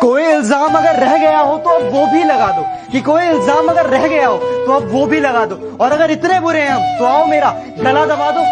कोई इल्ज़ाम अगर रह गया हो तो अब वो भी लगा दो कि कोई इल्ज़ाम अगर रह गया हो तो अब वो भी लगा दो। और अगर इतने बुरे हैं हम तो आओ मेरा, गला दबा दो।